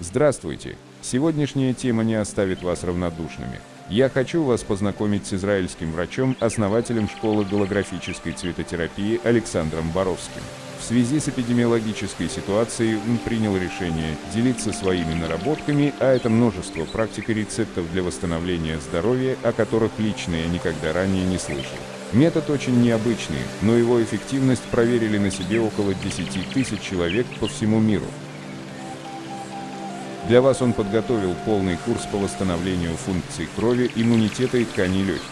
Здравствуйте! Сегодняшняя тема не оставит вас равнодушными. Я хочу вас познакомить с израильским врачом, основателем школы голографической цветотерапии Александром Боровским. В связи с эпидемиологической ситуацией он принял решение делиться своими наработками, а это множество практик и рецептов для восстановления здоровья, о которых лично я никогда ранее не слышал. Метод очень необычный, но его эффективность проверили на себе около 10 тысяч человек по всему миру. Для вас он подготовил полный курс по восстановлению функций крови, иммунитета и тканей легких.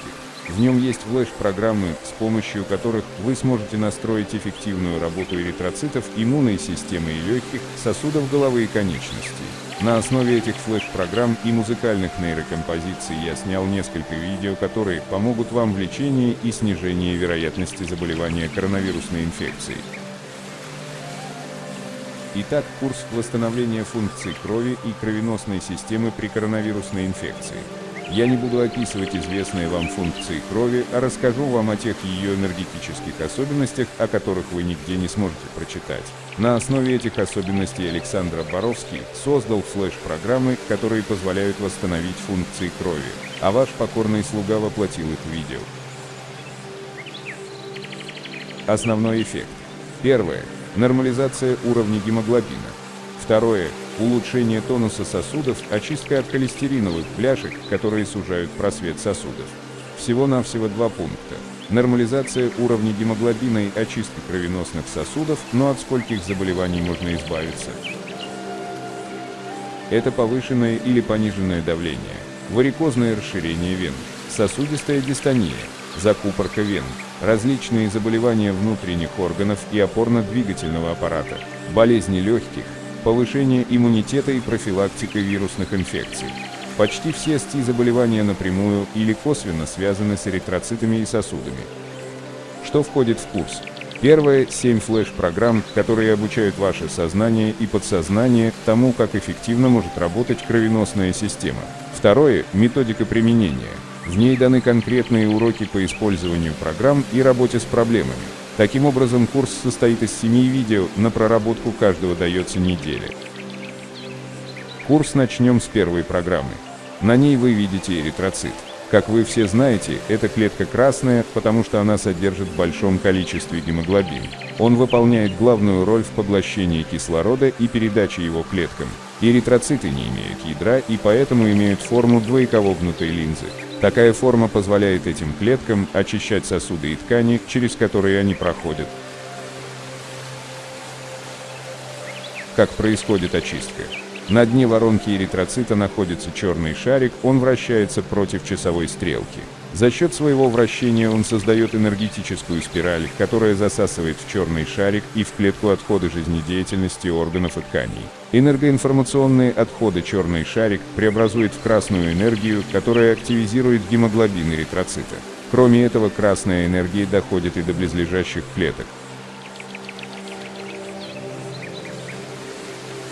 В нем есть флеш-программы, с помощью которых вы сможете настроить эффективную работу эритроцитов, иммунной системы и легких, сосудов головы и конечностей. На основе этих флеш-программ и музыкальных нейрокомпозиций я снял несколько видео, которые помогут вам в лечении и снижении вероятности заболевания коронавирусной инфекцией. Итак, курс восстановления функций крови и кровеносной системы при коронавирусной инфекции. Я не буду описывать известные вам функции крови, а расскажу вам о тех ее энергетических особенностях, о которых вы нигде не сможете прочитать. На основе этих особенностей Александр Боровский создал флеш-программы, которые позволяют восстановить функции крови, а ваш покорный слуга воплотил их в видео. Основной эффект. Первое. Нормализация уровня гемоглобина. Второе улучшение тонуса сосудов, очистка от холестериновых пляшек, которые сужают просвет сосудов. Всего-навсего два пункта. Нормализация уровня гемоглобина и очистка кровеносных сосудов, но от скольких заболеваний можно избавиться? Это повышенное или пониженное давление, варикозное расширение вен, сосудистая дистония, закупорка вен, различные заболевания внутренних органов и опорно-двигательного аппарата, болезни легких, повышение иммунитета и профилактика вирусных инфекций. Почти все СТИ-заболевания напрямую или косвенно связаны с эритроцитами и сосудами. Что входит в курс? Первое – 7 флеш-программ, которые обучают ваше сознание и подсознание тому, как эффективно может работать кровеносная система. Второе – методика применения. В ней даны конкретные уроки по использованию программ и работе с проблемами. Таким образом, курс состоит из семи видео, на проработку каждого дается неделя. Курс начнем с первой программы. На ней вы видите эритроцит. Как вы все знаете, эта клетка красная, потому что она содержит в большом количестве гемоглобин. Он выполняет главную роль в поглощении кислорода и передаче его клеткам. Эритроциты не имеют ядра и поэтому имеют форму двоековогнутой линзы. Такая форма позволяет этим клеткам очищать сосуды и ткани, через которые они проходят. Как происходит очистка? На дне воронки эритроцита находится черный шарик, он вращается против часовой стрелки. За счет своего вращения он создает энергетическую спираль, которая засасывает в черный шарик и в клетку отходы жизнедеятельности органов и тканей. Энергоинформационные отходы черный шарик преобразует в красную энергию, которая активизирует гемоглобин эритроцита. Кроме этого, красная энергия доходит и до близлежащих клеток.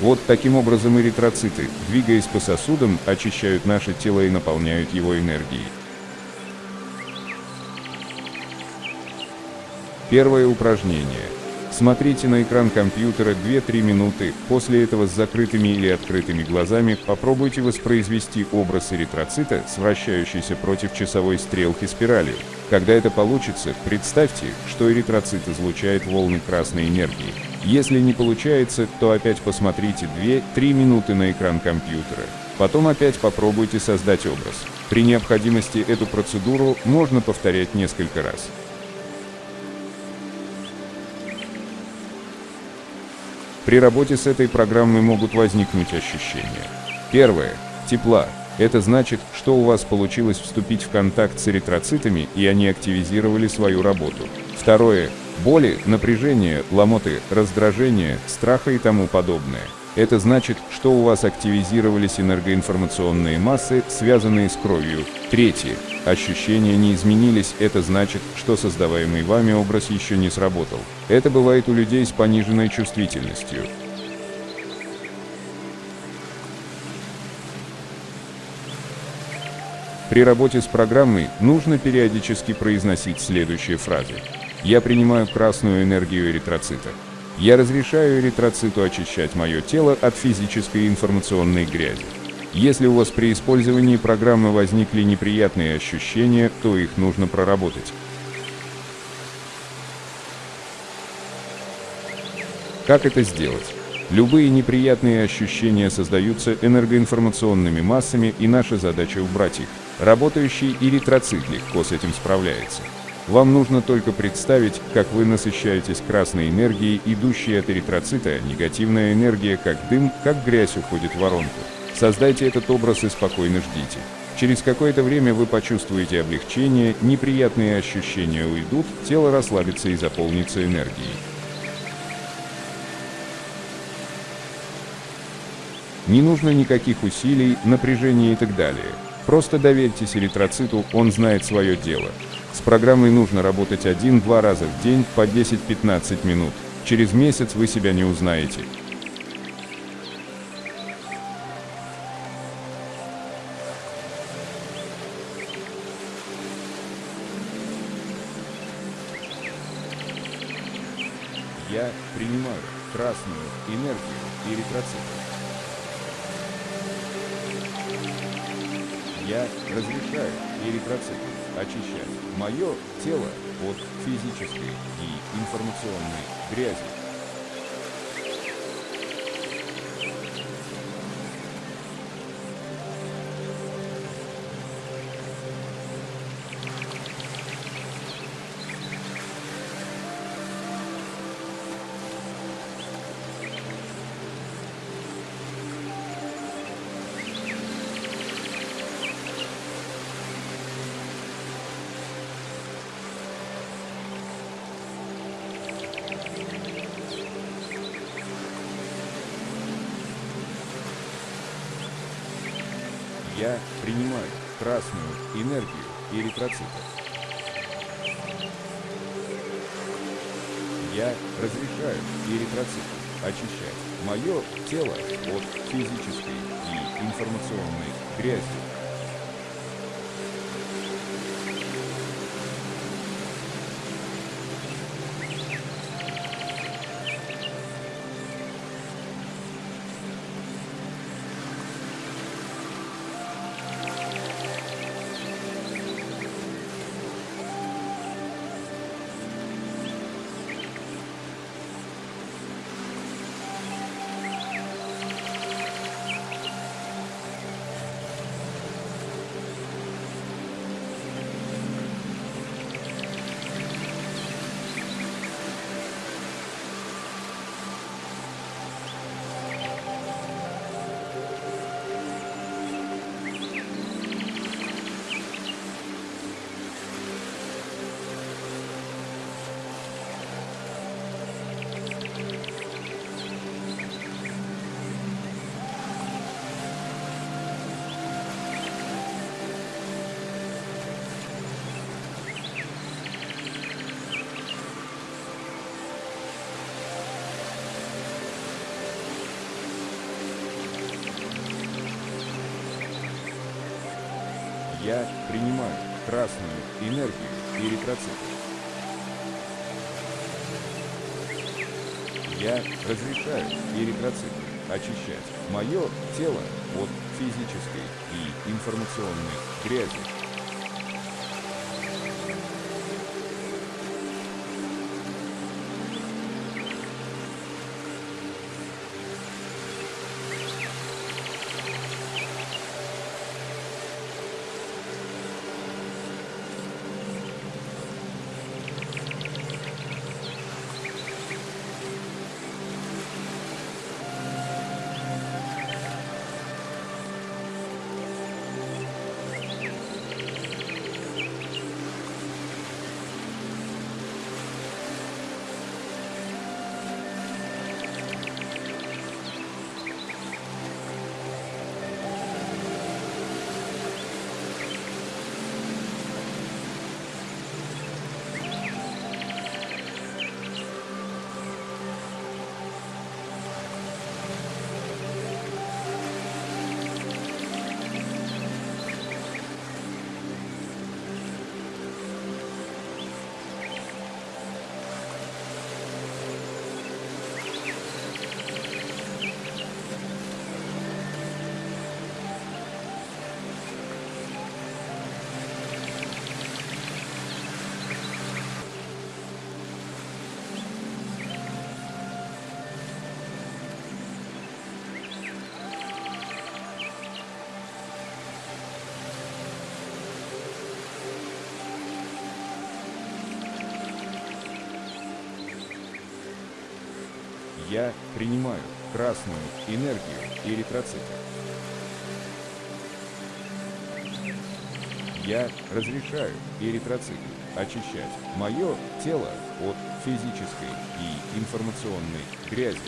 Вот таким образом эритроциты, двигаясь по сосудам, очищают наше тело и наполняют его энергией. Первое упражнение. Смотрите на экран компьютера 2-3 минуты, после этого с закрытыми или открытыми глазами попробуйте воспроизвести образ эритроцита с вращающейся против часовой стрелки спиралью. Когда это получится, представьте, что эритроцит излучает волны красной энергии. Если не получается, то опять посмотрите 2-3 минуты на экран компьютера. Потом опять попробуйте создать образ. При необходимости эту процедуру можно повторять несколько раз. При работе с этой программой могут возникнуть ощущения. Первое. Тепла. Это значит, что у вас получилось вступить в контакт с эритроцитами, и они активизировали свою работу. Второе. Боли, напряжение, ломоты, раздражение, страха и тому подобное. Это значит, что у вас активизировались энергоинформационные массы, связанные с кровью. Третье. Ощущения не изменились, это значит, что создаваемый вами образ еще не сработал. Это бывает у людей с пониженной чувствительностью. При работе с программой нужно периодически произносить следующие фразы. Я принимаю красную энергию эритроцита. Я разрешаю эритроциту очищать мое тело от физической и информационной грязи. Если у вас при использовании программы возникли неприятные ощущения, то их нужно проработать. Как это сделать? Любые неприятные ощущения создаются энергоинформационными массами, и наша задача убрать их. Работающий эритроцит легко с этим справляется. Вам нужно только представить, как вы насыщаетесь красной энергией, идущей от эритроцита, негативная энергия, как дым, как грязь уходит в воронку. Создайте этот образ и спокойно ждите. Через какое-то время вы почувствуете облегчение, неприятные ощущения уйдут, тело расслабится и заполнится энергией. Не нужно никаких усилий, напряжения и так далее. Просто доверьтесь эритроциту, он знает свое дело. С программой нужно работать один-два раза в день по 10-15 минут. Через месяц вы себя не узнаете. Я принимаю красную энергию эритроцита. Я разрешаю эритроциты очищать мое тело от физической и информационной грязи. Я принимаю красную энергию эритроцита. Я разрешаю эритроциту очищать мое тело от физической и информационной грязи. Я принимаю красную энергию эритроцита. Я разрешаю эритроциты очищать мое тело от физической и информационной грязи. Я принимаю красную энергию эритроцита. Я разрешаю эритроциту очищать мое тело от физической и информационной грязи.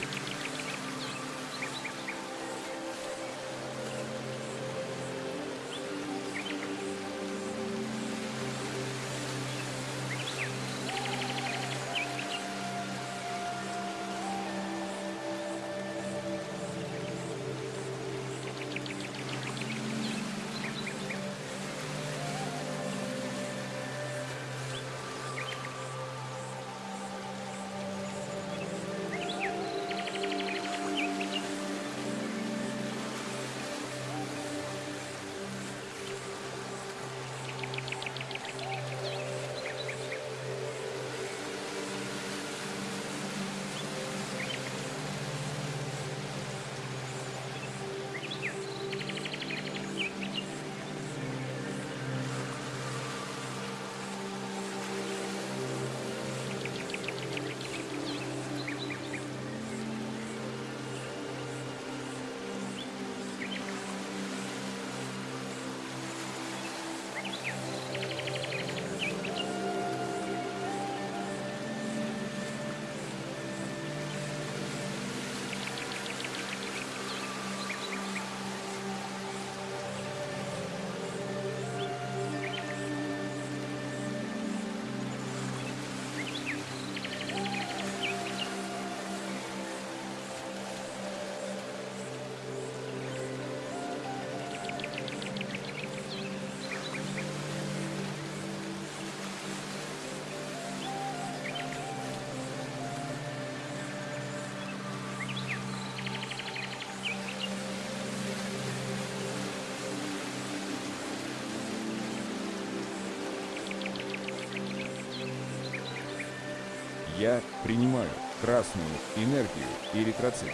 Принимаю красную энергию эритроцита.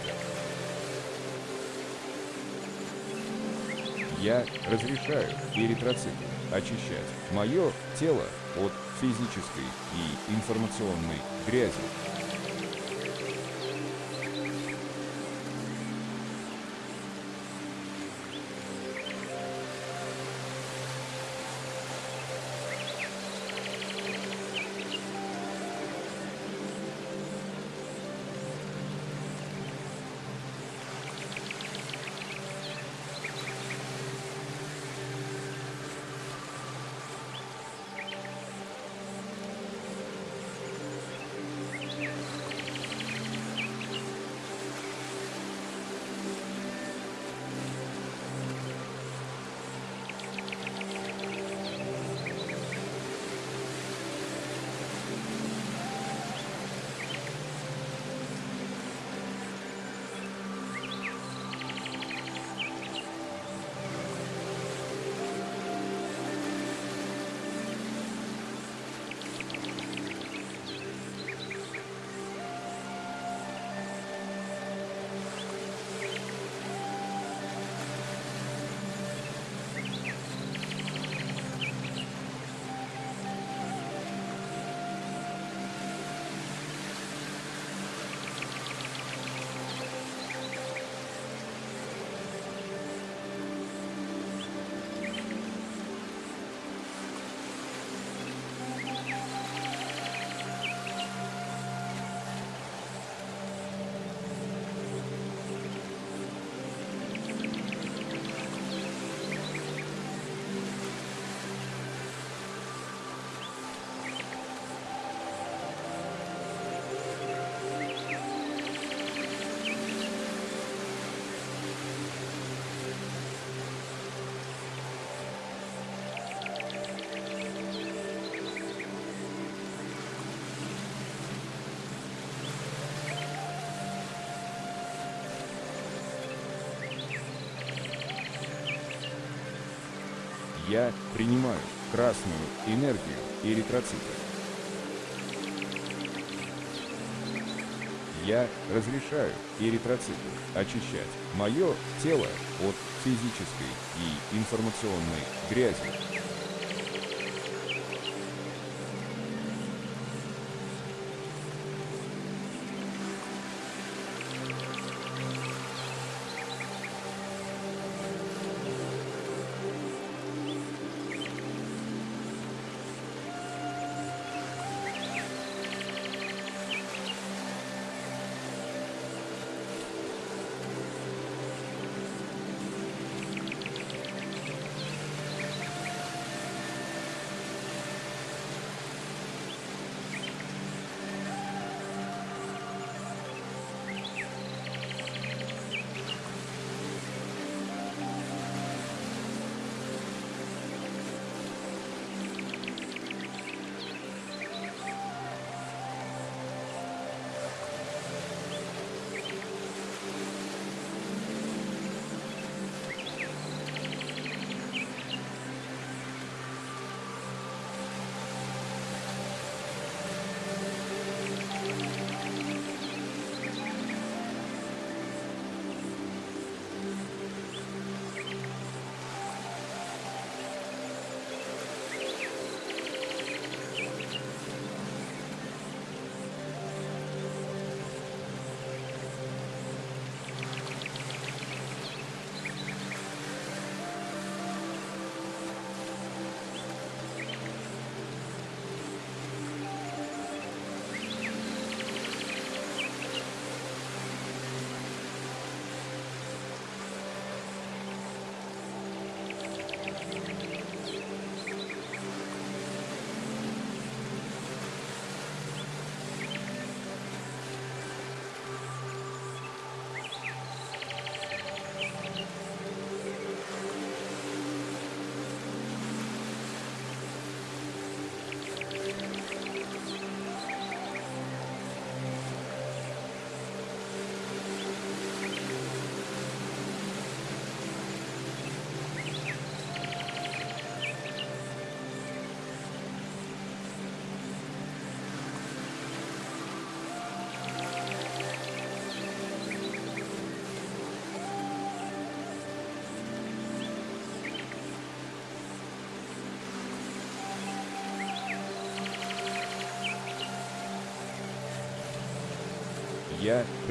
Я разрешаю эритроциту очищать мое тело от физической и информационной грязи. Я принимаю красную энергию эритроцита. Я разрешаю эритроциту очищать мое тело от физической и информационной грязи.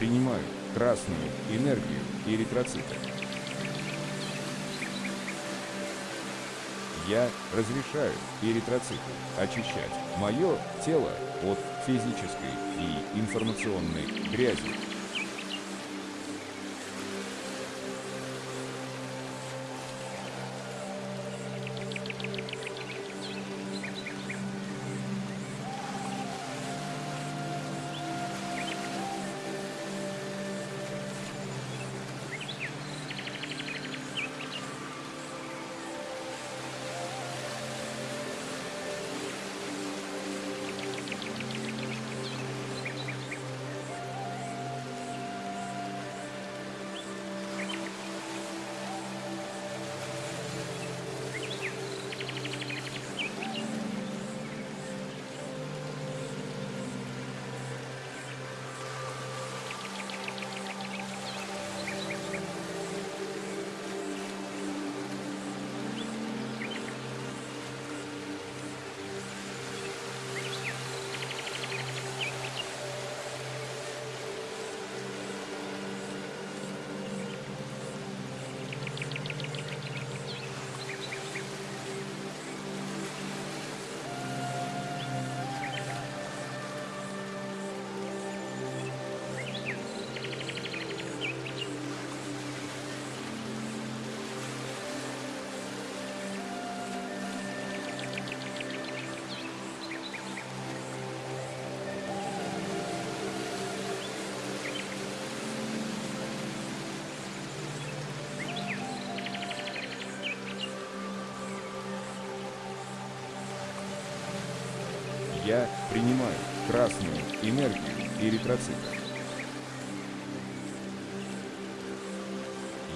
Принимаю красную энергию эритроцита. Я разрешаю эритроциты очищать мое тело от физической и информационной грязи. Принимаю красную энергию эритроцита.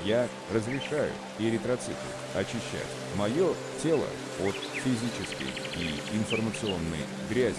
Я разрешаю эритроциты очищать мое тело от физической и информационной грязи.